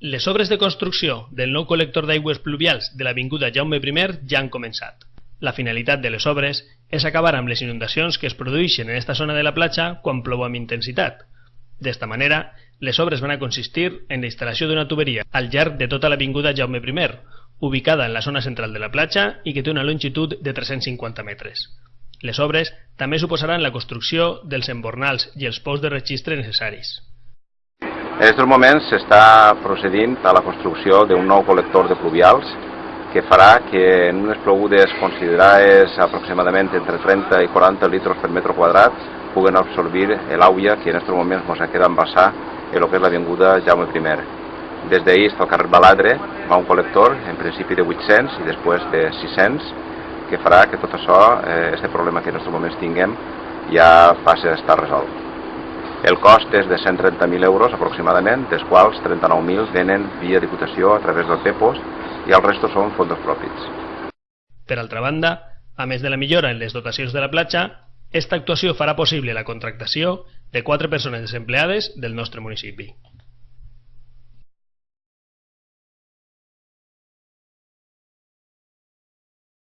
Les obres de construcció del nou col·lector d'aigües pluvials de l'Avinguda Jaume I ja han començat. La finalitat de les obres és acabar amb les inundacions que es produeixen en esta zona de la platja quan plou amb intensitat. D'esta manera, les obres van a consistir en la instal·lació d'una tuberia al llarg de tota l'Avinguda Jaume I, ubicada en la zona central de la platja i que té una longitud de 350 metres. Les obres també suposaran la construcció dels embornals i els pous de registre necessaris. En aquests moments s'està procedint a la construcció d'un nou col·lector de pluvials que farà que en unes plogudes considerades aproximadament entre 30 i 40 litres per metre quadrat puguen absorbir l'aigua que en aquests moments ens queda embassar en el que és l'avinguda Jaume I. Des d'ahir al carrer Baladre va un col·lector, en principi de 800 i després de 600, que farà que tot això, eh, este problema que en aquests moments tinguem, ja passi a estar resolt. El cost és de 130.000 euros aproximadament, dels quals 39.000 venen via Diputació a través del PEPOS i el resto són fons propis. Per altra banda, a més de la millora en les dotacions de la platja, esta actuació farà possible la contractació de quatre persones desempleades del nostre municipi.